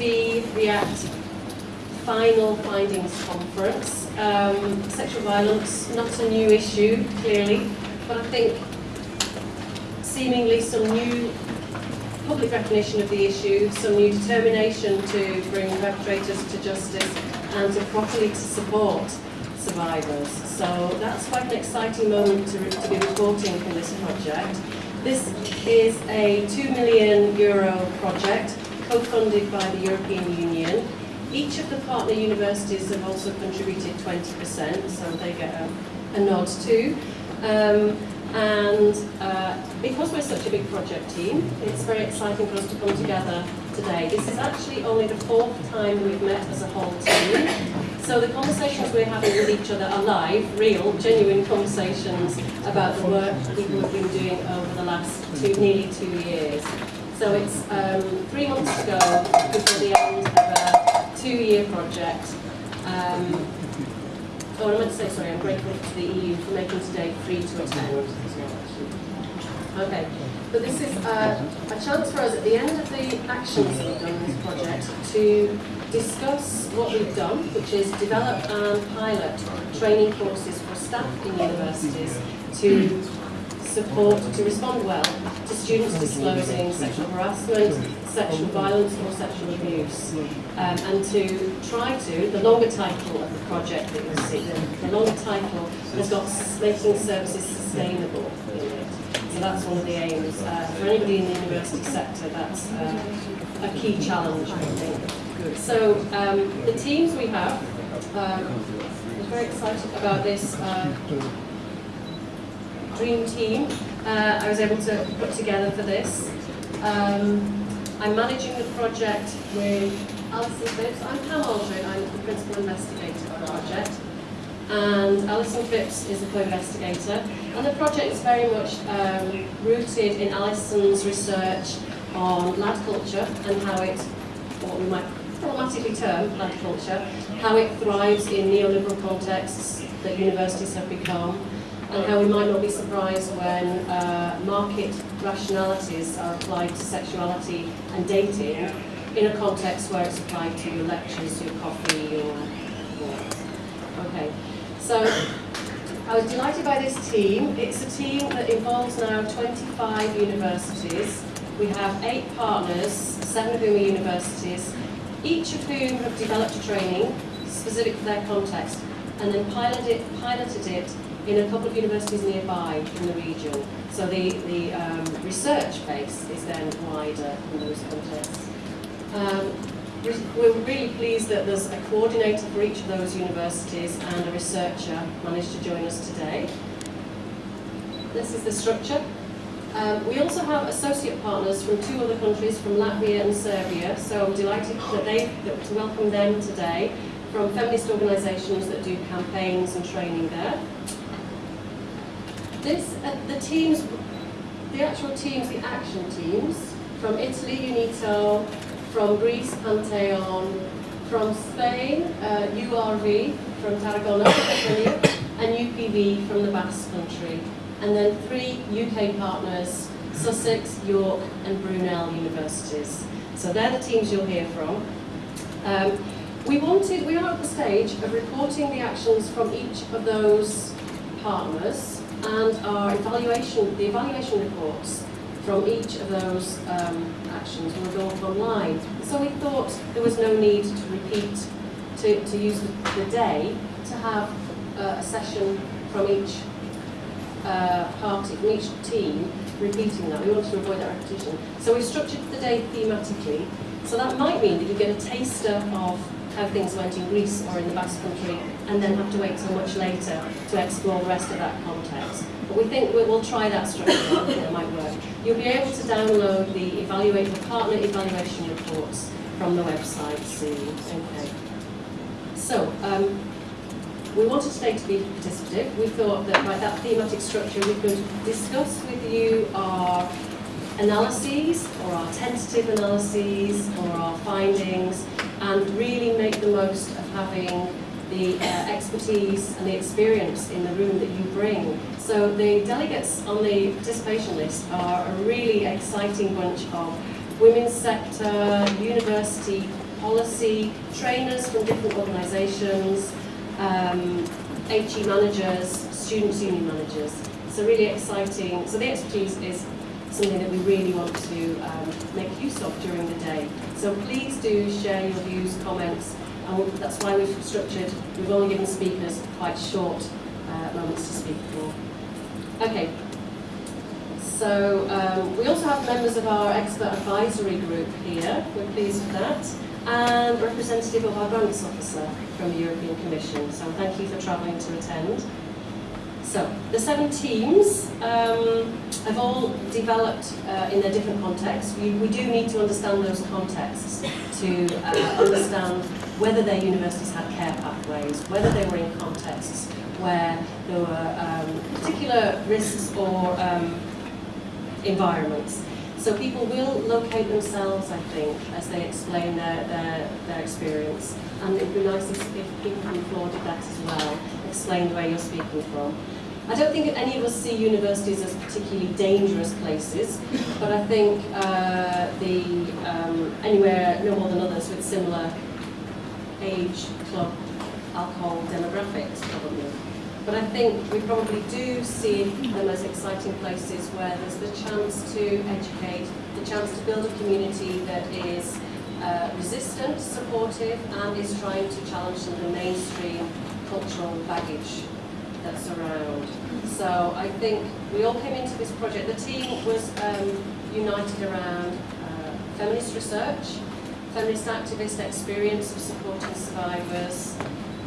USVreact final findings conference. Um, sexual violence, not a new issue, clearly, but I think seemingly some new public recognition of the issue, some new determination to bring perpetrators to justice and to properly to support survivors. So that's quite an exciting moment to, to be reporting from this project. This is a 2 million euro project co-funded by the European Union. Each of the partner universities have also contributed 20%, so they get a, a nod too. Um, and uh, because we're such a big project team, it's very exciting for us to come together today. This is actually only the fourth time we've met as a whole team. So the conversations we're having with each other are live, real, genuine conversations about the work people have been doing over the last two, nearly two years. So it's um, three months to go before the end of a two-year project. Um, Oh, I meant to say, sorry, I'm grateful to the EU for making today free to attend. Okay, but this is uh, a chance for us at the end of the actions that we've done in this project to discuss what we've done, which is develop and pilot training courses for staff in universities to support, to respond well to students disclosing sexual harassment, sexual violence or sexual abuse. Um, and to try to, the longer title of the project that you'll see, the, the longer title has got making services sustainable in it. So that's one of the aims. Uh, for anybody in the university sector, that's uh, a key challenge, I think. So um, the teams we have, um, we're very excited about this uh, dream team uh, I was able to put together for this. Um, I'm managing the project with Alison Phipps. I'm Pam Alldred, I'm the principal investigator of the project. And Alison Phipps is the co-investigator. And the project is very much um, rooted in Alison's research on lad culture and how it, what we might problematically term lad culture, how it thrives in neoliberal contexts that universities have become, and how we might not be surprised when uh, market rationalities are applied to sexuality and dating in a context where it's applied to your lectures, your coffee, your... okay, so I was delighted by this team. It's a team that involves now 25 universities. We have eight partners, seven of whom are universities, each of whom have developed a training specific for their context and then piloted it, piloted it in a couple of universities nearby in the region. So the, the um, research base is then wider in those contexts. Um, we- we're really pleased that there's a coordinator for each of those universities and a researcher managed to join us today. This is the structure. Um, we also have associate partners from two other countries, from Latvia and Serbia, so I'm delighted that they, that, to welcome them today from feminist organisations that do campaigns and training there. This, uh, the teams, the actual teams, the action teams, from Italy, UNITO, from Greece, Panteion, from Spain, uh, URV, from Tarragona, and UPV from the Basque Country. And then three UK partners, Sussex, York, and Brunel universities. So they're the teams you'll hear from. Um, we wanted, we are at the stage of reporting the actions from each of those partners and our evaluation, the evaluation reports from each of those um, actions go up online. So we thought there was no need to repeat, to, to use the day to have uh, a session from each uh, party, from each team repeating that. We wanted to avoid that repetition. So we structured the day thematically. So that might mean that you get a taster of how things went in Greece or in the Basque Country and then have to wait till much later to explore the rest of that context. But we think we- we'll try that structure, it might work. You'll be able to download the evaluate partner evaluation reports from the website soon. Okay. So, um, we wanted today to be participative. We thought that by that thematic structure we could discuss with you our analyses or our tentative analyses or our findings and really make the most of having the uh, expertise and the experience in the room that you bring. So the delegates on the participation list are a really exciting bunch of women's sector, university policy, trainers from different organisations, um, HE managers, students union managers. So really exciting. So the expertise is something that we really want to um, make use of during the day. So please do share your views, comments, and that's why we've structured, we've only given speakers quite short uh, moments to speak for. Okay, so um, we also have members of our expert advisory group here, we're pleased with that, and representative of our grants officer from the European Commission, so thank you for travelling to attend. So, the seven teams um, have all developed uh, in their different contexts. We, we do need to understand those contexts to uh, understand whether their universities had care pathways, whether they were in contexts where there were um, particular risks or um, environments. So people will locate themselves, I think, as they explain their, their, their experience. And it would be nice if, if people from floor did that as well, explain where you're speaking from. I don't think any of us see universities as particularly dangerous places, but I think uh, the um, anywhere no more than others with similar age, club, alcohol demographics probably. But I think we probably do see them as exciting places where there's the chance to educate, the chance to build a community that is uh, resistant, supportive, and is trying to challenge some of the mainstream cultural baggage that's around. So I think we all came into this project. The team was um, united around uh, feminist research, feminist activist experience of supporting survivors,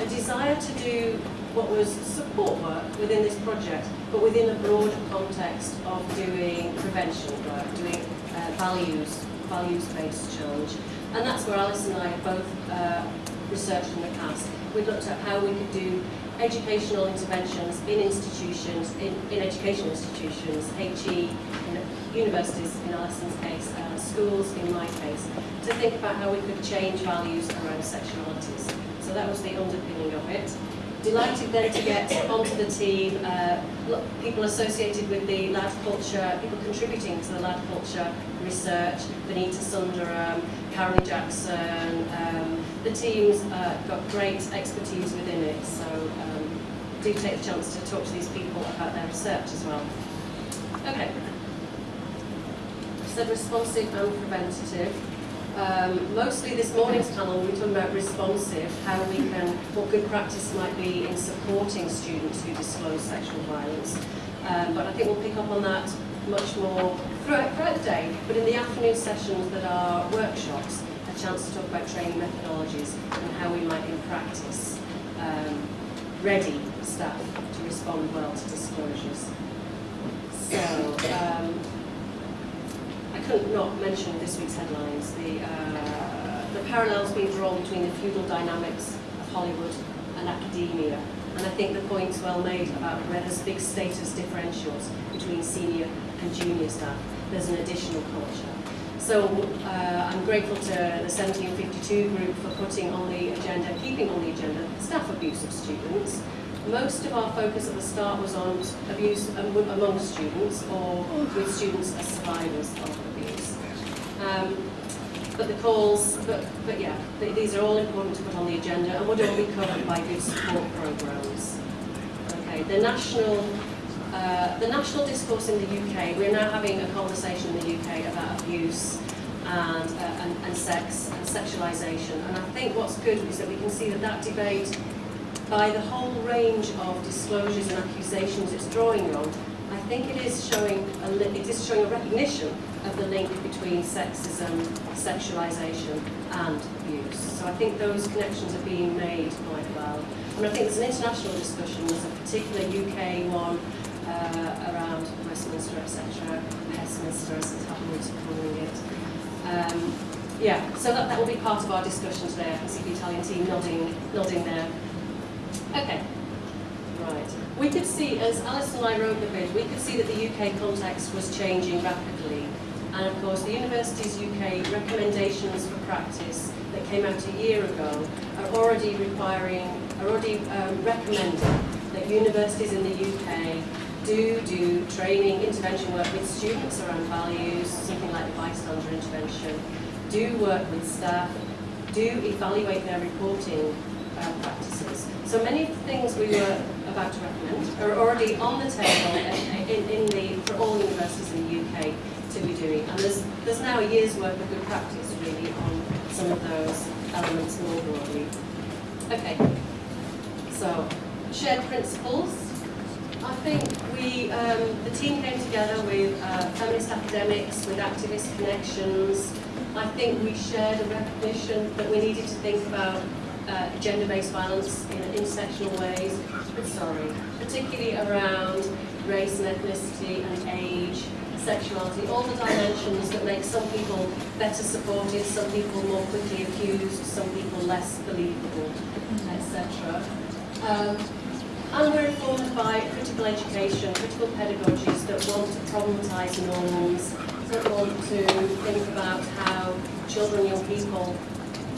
a desire to do what was support work within this project, but within a broader context of doing prevention work, doing uh, values, values-based change. And that's where Alice and I both uh, researched in the past. We looked at how we could do educational interventions in institutions, in, in educational institutions, HE, in universities in Alison's case, uh, schools in my case, to think about how we could change values around sexualities. So that was the underpinning of it. Delighted then to get onto the team, uh, people associated with the lad culture, people contributing to the lad culture research, Vanita Sundaram, Karen Jackson, um, the team's uh, got great expertise within it, so um, do take the chance to talk to these people about their research as well. Okay. So responsive and preventative. Um, mostly this morning's panel we're talking about responsive, how we can, what good practice might be in supporting students who disclose sexual violence. Um, but I think we'll pick up on that much more throughout, throughout the day, but in the afternoon sessions that are workshops, a chance to talk about training methodologies and how we might in practice um, ready staff to respond well to disclosures. So, um, I couldn't not mention this week's headlines, the, uh, the parallels being drawn between the feudal dynamics of Hollywood and academia. And I think the point's well made about where there's big status differentials between senior and junior staff. There's an additional culture. So uh, I'm grateful to the 1752 group for putting on the agenda, keeping on the agenda, staff abuse of students. Most of our focus at the start was on abuse among students or with students as survivors of abuse. Um, but the calls, but, but yeah, these are all important to put on the agenda and would all be covered by good support programmes. Okay, the national uh, the national discourse in the UK, we're now having a conversation in the UK about abuse and, uh, and, and sex and sexualisation. And I think what's good is that we can see that that debate, by the whole range of disclosures and accusations it's drawing on, I think it is showing a, it is showing a recognition of the link between sexism, sexualisation and abuse. So I think those connections are being made quite well. And I think there's an international discussion, there's a particular UK one uh, around Westminster, etc., Westminster as the tabloids are calling it. Um, yeah, so that, that will be part of our discussion today. I see the Italian team nodding, nodding there. Okay, right. We could see, as Alice and I wrote the bid, we could see that the UK context was changing rapidly And of course, the Universities UK recommendations for practice that came out a year ago are already requiring, are already um, recommending that universities in the UK do do training, intervention work with students around values, something like the bystander intervention, do work with staff, do evaluate their reporting uh, practices. So many of the things we were about to recommend are already on the table in, in the, for all universities in the UK to be doing. And there's, there's now a year's worth of good practice really on some of those elements more broadly. Okay, so shared principles. I think we, um, the team came together with uh, feminist academics, with activist connections. I think we shared a recognition that we needed to think about uh, gender-based violence in intersectional ways, sorry, particularly around race and ethnicity and age, sexuality, all the dimensions that make some people better supported, some people more quickly accused, some people less believable, etc. Um, and we're informed by critical education, critical pedagogies that want to problematise norms, that want to think about how children, young people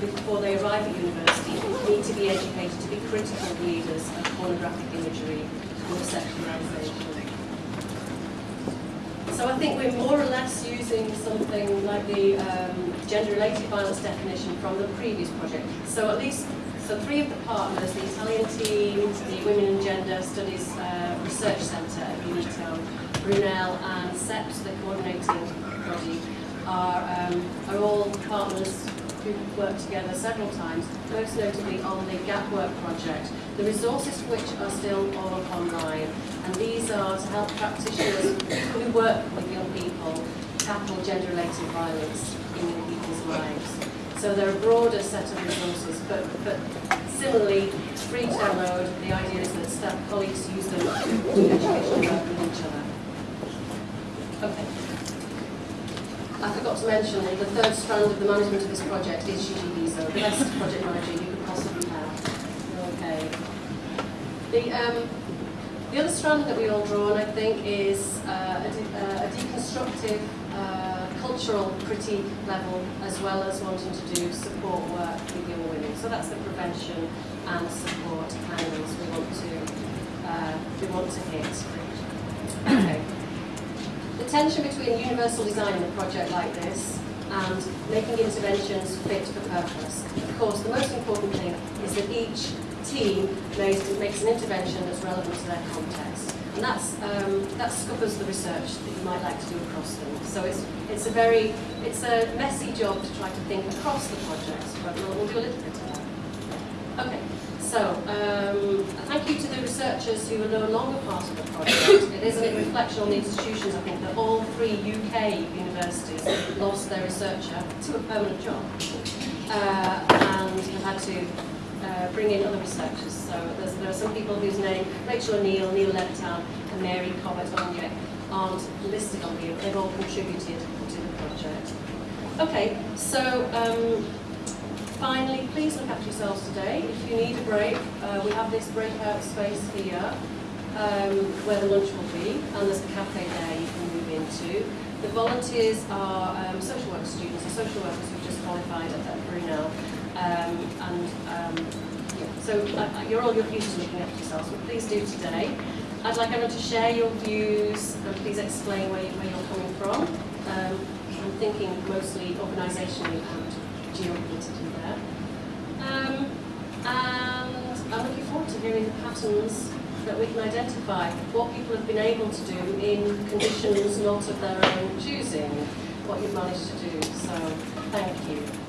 before they arrive at university need to be educated to be critical readers of pornographic imagery and of sexualisation. So I think we're more or less using something like the um, gender-related violence definition from the previous project. So at least, so three of the partners, the Italian team, the Women and Gender Studies uh, Research Centre at UNITO, Brunel and SEPS, the coordinating body, are, um, are all partners who've worked together several times, most notably on the Gap Work project, the resources which are still all online. And these are to help practitioners who work with young people tackle gender-related violence in young people's lives. So they're a broader set of resources, but, but similarly, free download. The idea is that staff colleagues use them to do work with each other. Okay. I forgot to mention the third strand of the management of this project is Gigi Bizo, the best project manager you could possibly have. Okay. The, um, the other strand that we all draw on, I think, is uh, a, de uh, a, deconstructive cultural critique level, as well as wanting to do support work with young women. So that's the prevention and support angles we want to uh, we want to hit. Okay The tension between universal design in a project like this and making interventions fit for purpose. Of course, the most important thing is that each team makes, makes an intervention that's relevant to their context. And that's, um, that scuppers the research that you might like to do across them. So it's, it's a very, it's a messy job to try to think across the projects, but we'll, we'll do a little bit of that. Okay. So, um, thank you to the researchers who are no longer part of the project. It is a reflection on the institutions, I think, that all three UK universities lost their researcher to a permanent job uh, and have had to uh, bring in other researchers. So there are some people whose name, Rachel O'Neill, Neil Levitan and Mary Cobbett Onye, aren't listed on here, but they've all contributed to the project. Okay, so um, Finally, please look after yourselves today. If you need a break, uh, we have this breakout space here um, where the lunch will be, and there's a cafe there you can move into. The volunteers are um, social work students, or social workers who've just qualified at, at Brunel. Um, and um, yeah, so uh, you're all used to looking after yourselves, but please do today. I'd like everyone to share your views and please explain where, you, where you're coming from. Um, I'm thinking mostly organisationally and geopolitically there. Um, and I'm looking forward to hearing the patterns that we can identify, what people have been able to do in conditions not of their own choosing, what you've managed to do. So, thank you.